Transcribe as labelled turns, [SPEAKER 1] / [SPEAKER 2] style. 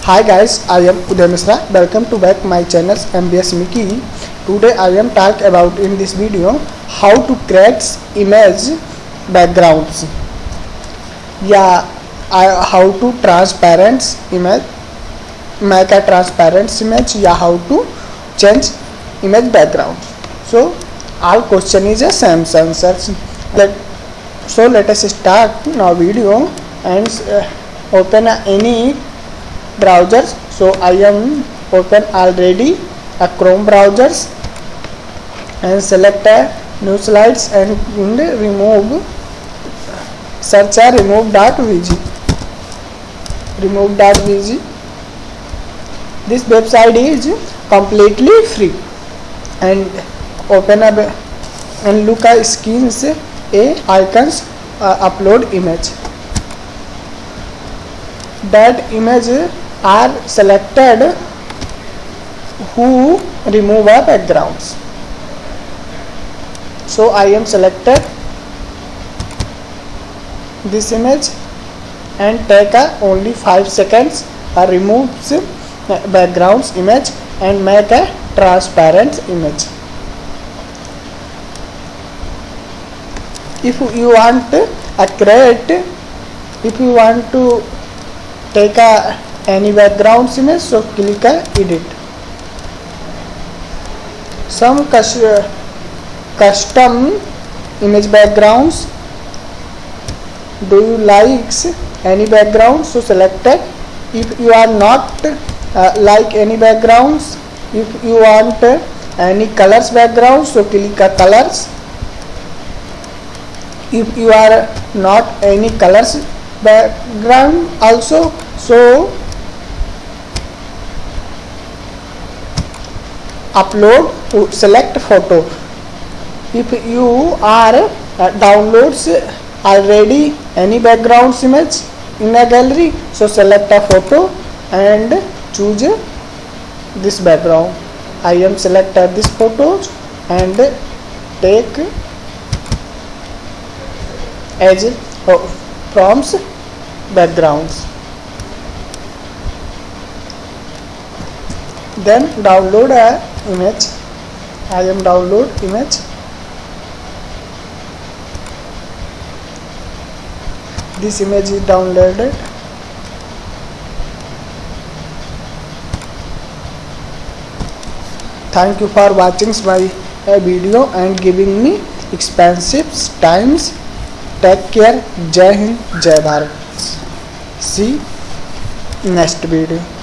[SPEAKER 1] Hi guys, I am Uday Misra. Welcome to back my channel MBS Mickey. Today I am talk about in this video how to create image backgrounds. Yeah, I, how to transparent image, make a transparent image. Yeah, how to change image background. So all question is a same answers. Let so let us start now video and uh, open uh, any browsers. So i am open already a chrome browsers and select a new slides and remove search a remove.bg remove.bg this website is completely free and open up and look at screens a icons uh, upload image. That image are selected who remove a backgrounds. So i am selected this image and take a only 5 seconds uh, removes backgrounds image and make a transparent image. If you want a create if you want to take a any background image so click a edit. Some custom image backgrounds. Do you likes any background so select it. If you are not uh, like any backgrounds if you want uh, any colors background so click a colors. If you are not any colors background also so upload select photo. If you are uh, downloads already any background image in a gallery so select a photo and choose this background. I am selected this photos and take as prompts backgrounds then download a image i am download image this image is downloaded thank you for watching my uh, video and giving me expensive times take care jai hind jai bharat see next video